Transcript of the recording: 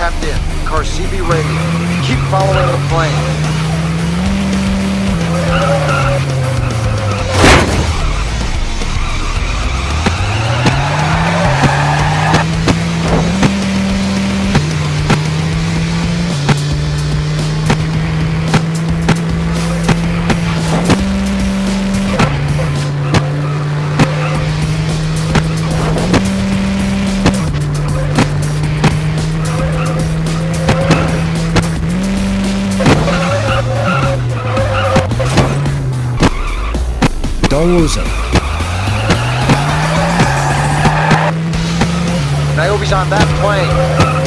tapped in. Car CB radio. Keep following the plane. Don't lose him. Niobe's on that plane.